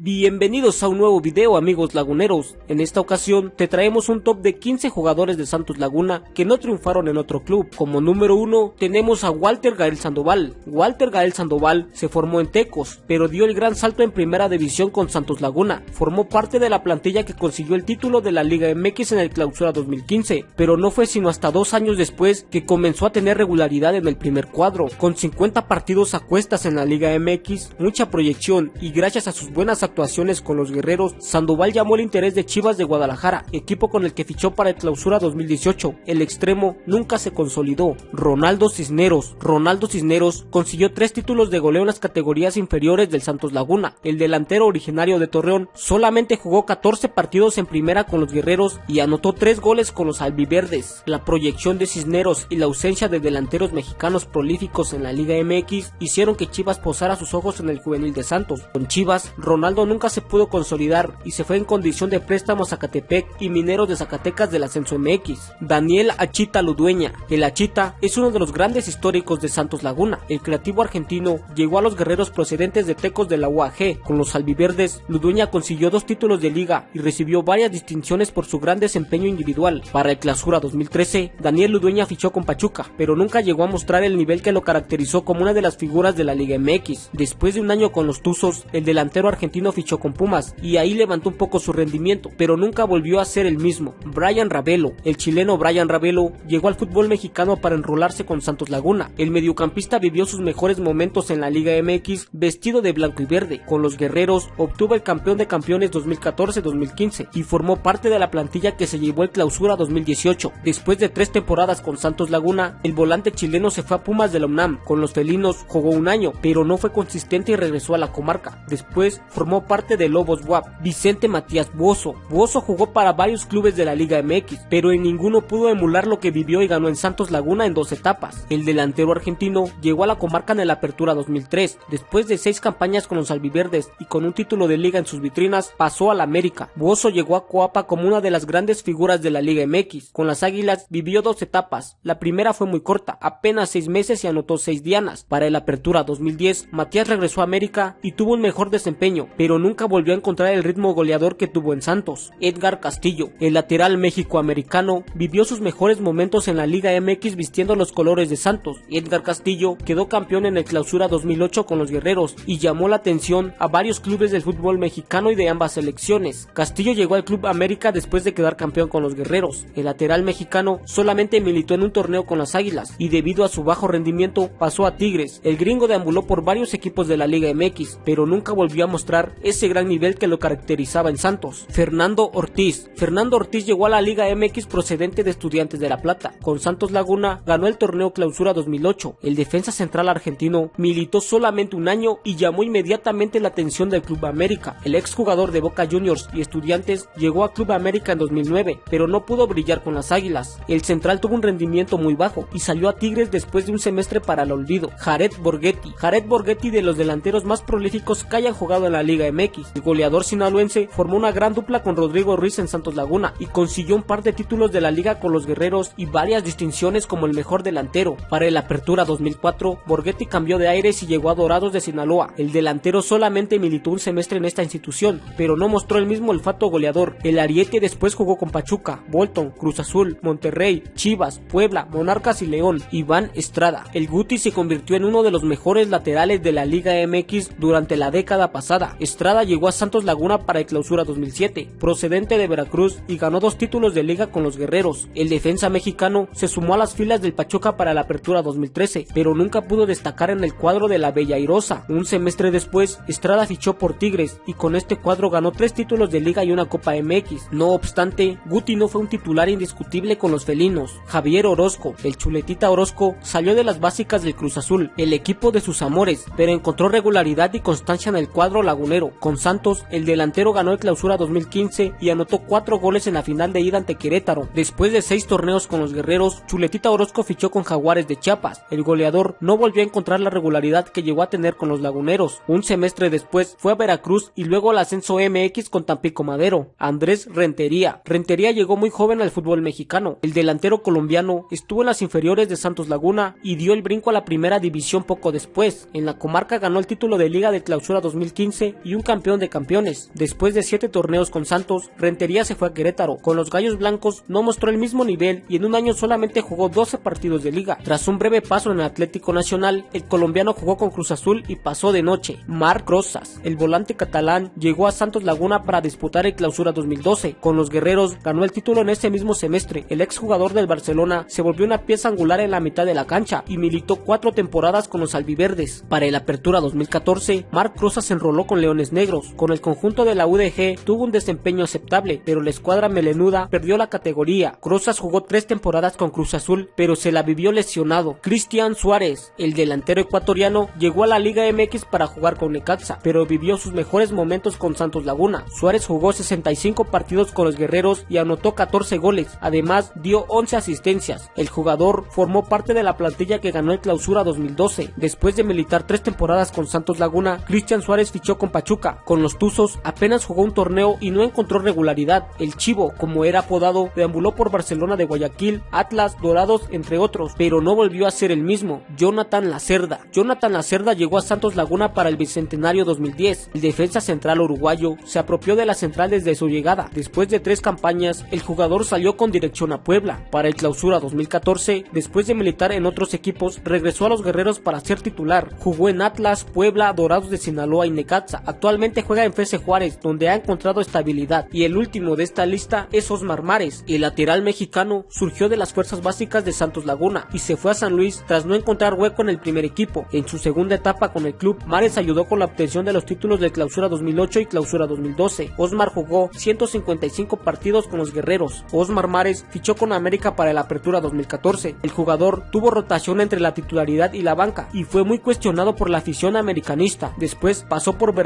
Bienvenidos a un nuevo video amigos laguneros, en esta ocasión te traemos un top de 15 jugadores de Santos Laguna que no triunfaron en otro club. Como número 1 tenemos a Walter Gael Sandoval. Walter Gael Sandoval se formó en Tecos, pero dio el gran salto en primera división con Santos Laguna. Formó parte de la plantilla que consiguió el título de la Liga MX en el clausura 2015, pero no fue sino hasta dos años después que comenzó a tener regularidad en el primer cuadro. Con 50 partidos a cuestas en la Liga MX, mucha proyección y gracias a sus buenas actuaciones con los guerreros, Sandoval llamó el interés de Chivas de Guadalajara, equipo con el que fichó para el clausura 2018. El extremo nunca se consolidó. Ronaldo Cisneros. Ronaldo Cisneros consiguió tres títulos de goleo en las categorías inferiores del Santos Laguna. El delantero originario de Torreón solamente jugó 14 partidos en primera con los guerreros y anotó tres goles con los albiverdes. La proyección de Cisneros y la ausencia de delanteros mexicanos prolíficos en la Liga MX hicieron que Chivas posara sus ojos en el juvenil de Santos. Con Chivas, Ronaldo nunca se pudo consolidar y se fue en condición de préstamo a Zacatepec y Mineros de Zacatecas del Ascenso MX. Daniel Achita Ludueña. El Achita es uno de los grandes históricos de Santos Laguna. El creativo argentino llegó a los guerreros procedentes de Tecos de la UAG. Con los albiverdes, Ludueña consiguió dos títulos de liga y recibió varias distinciones por su gran desempeño individual. Para el Clausura 2013, Daniel Ludueña fichó con Pachuca, pero nunca llegó a mostrar el nivel que lo caracterizó como una de las figuras de la Liga MX. Después de un año con los Tuzos, el delantero argentino fichó con Pumas y ahí levantó un poco su rendimiento, pero nunca volvió a ser el mismo. Brian Ravelo, el chileno Brian Ravelo, llegó al fútbol mexicano para enrolarse con Santos Laguna. El mediocampista vivió sus mejores momentos en la Liga MX vestido de blanco y verde. Con los guerreros obtuvo el campeón de campeones 2014-2015 y formó parte de la plantilla que se llevó el clausura 2018. Después de tres temporadas con Santos Laguna, el volante chileno se fue a Pumas de la UNAM. Con los felinos jugó un año, pero no fue consistente y regresó a la comarca. Después formó parte de Lobos WAP, Vicente Matías Bozo. Bozo jugó para varios clubes de la Liga MX, pero en ninguno pudo emular lo que vivió y ganó en Santos Laguna en dos etapas. El delantero argentino llegó a la comarca en la Apertura 2003. Después de seis campañas con los albiverdes y con un título de liga en sus vitrinas, pasó a la América. Bozo llegó a Coapa como una de las grandes figuras de la Liga MX. Con las Águilas vivió dos etapas. La primera fue muy corta, apenas seis meses y anotó seis dianas. Para el Apertura 2010, Matías regresó a América y tuvo un mejor desempeño, pero pero nunca volvió a encontrar el ritmo goleador que tuvo en Santos. Edgar Castillo, el lateral mexicoamericano, vivió sus mejores momentos en la Liga MX vistiendo los colores de Santos. Edgar Castillo quedó campeón en el Clausura 2008 con los Guerreros y llamó la atención a varios clubes del fútbol mexicano y de ambas selecciones. Castillo llegó al Club América después de quedar campeón con los Guerreros. El lateral mexicano solamente militó en un torneo con las Águilas y debido a su bajo rendimiento pasó a Tigres. El gringo deambuló por varios equipos de la Liga MX, pero nunca volvió a mostrar ese gran nivel que lo caracterizaba en Santos. Fernando Ortiz. Fernando Ortiz llegó a la Liga MX procedente de Estudiantes de La Plata. Con Santos Laguna ganó el torneo Clausura 2008. El defensa central argentino militó solamente un año y llamó inmediatamente la atención del Club América. El exjugador de Boca Juniors y Estudiantes llegó a Club América en 2009, pero no pudo brillar con las Águilas. El central tuvo un rendimiento muy bajo y salió a Tigres después de un semestre para el olvido. Jared Borghetti. Jared Borghetti de los delanteros más prolíficos que hayan jugado en la Liga MX. El goleador sinaloense formó una gran dupla con Rodrigo Ruiz en Santos Laguna y consiguió un par de títulos de la liga con los guerreros y varias distinciones como el mejor delantero. Para el Apertura 2004, Borghetti cambió de aires y llegó a Dorados de Sinaloa. El delantero solamente militó un semestre en esta institución, pero no mostró el mismo olfato goleador. El Ariete después jugó con Pachuca, Bolton, Cruz Azul, Monterrey, Chivas, Puebla, Monarcas y León. Iván Estrada. El Guti se convirtió en uno de los mejores laterales de la Liga MX durante la década pasada. Estrada llegó a Santos Laguna para el clausura 2007, procedente de Veracruz y ganó dos títulos de liga con los guerreros. El defensa mexicano se sumó a las filas del Pachuca para la apertura 2013, pero nunca pudo destacar en el cuadro de la Bella Irosa. Un semestre después, Estrada fichó por Tigres y con este cuadro ganó tres títulos de liga y una Copa MX. No obstante, Guti no fue un titular indiscutible con los felinos. Javier Orozco, el chuletita Orozco, salió de las básicas del Cruz Azul, el equipo de sus amores, pero encontró regularidad y constancia en el cuadro lagunero, con Santos, el delantero ganó el clausura 2015 y anotó cuatro goles en la final de ida ante Querétaro. Después de seis torneos con los guerreros, Chuletita Orozco fichó con Jaguares de Chiapas. El goleador no volvió a encontrar la regularidad que llegó a tener con los laguneros. Un semestre después fue a Veracruz y luego al ascenso MX con Tampico Madero. Andrés Rentería. Rentería llegó muy joven al fútbol mexicano. El delantero colombiano estuvo en las inferiores de Santos Laguna y dio el brinco a la primera división poco después. En la comarca ganó el título de Liga de Clausura 2015 y un campeón de campeones. Después de 7 torneos con Santos, Rentería se fue a Querétaro. Con los Gallos Blancos no mostró el mismo nivel y en un año solamente jugó 12 partidos de liga. Tras un breve paso en el Atlético Nacional, el colombiano jugó con Cruz Azul y pasó de noche. Marc Rosas, el volante catalán, llegó a Santos Laguna para disputar el Clausura 2012. Con los guerreros ganó el título en ese mismo semestre. El exjugador del Barcelona se volvió una pieza angular en la mitad de la cancha y militó cuatro temporadas con los albiverdes. Para el Apertura 2014, Marc Rosas se enroló con Negros. Con el conjunto de la UDG tuvo un desempeño aceptable, pero la escuadra melenuda perdió la categoría. Rosas jugó tres temporadas con Cruz Azul, pero se la vivió lesionado. Cristian Suárez, el delantero ecuatoriano, llegó a la Liga MX para jugar con Necaxa, pero vivió sus mejores momentos con Santos Laguna. Suárez jugó 65 partidos con los guerreros y anotó 14 goles, además dio 11 asistencias. El jugador formó parte de la plantilla que ganó el clausura 2012. Después de militar tres temporadas con Santos Laguna, Cristian Suárez fichó con Pachuca. Con los Tuzos apenas jugó un torneo y no encontró regularidad. El Chivo, como era apodado, deambuló por Barcelona de Guayaquil, Atlas, Dorados, entre otros, pero no volvió a ser el mismo. Jonathan Lacerda. Jonathan Lacerda llegó a Santos Laguna para el Bicentenario 2010. El defensa central uruguayo se apropió de la central desde su llegada. Después de tres campañas, el jugador salió con dirección a Puebla. Para el clausura 2014, después de militar en otros equipos, regresó a los guerreros para ser titular. Jugó en Atlas, Puebla, Dorados de Sinaloa y Necaxa. Actualmente juega en FC Juárez, donde ha encontrado estabilidad. Y el último de esta lista es Osmar Mares. El lateral mexicano surgió de las fuerzas básicas de Santos Laguna y se fue a San Luis tras no encontrar hueco en el primer equipo. En su segunda etapa con el club, Mares ayudó con la obtención de los títulos de Clausura 2008 y Clausura 2012. Osmar jugó 155 partidos con los guerreros. Osmar Mares fichó con América para la Apertura 2014. El jugador tuvo rotación entre la titularidad y la banca y fue muy cuestionado por la afición americanista. Después pasó por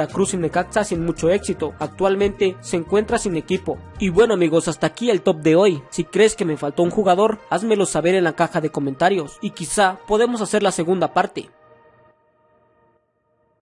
Necaxa sin mucho éxito. Actualmente se encuentra sin equipo. Y bueno amigos, hasta aquí el top de hoy. Si crees que me faltó un jugador, házmelo saber en la caja de comentarios y quizá podemos hacer la segunda parte.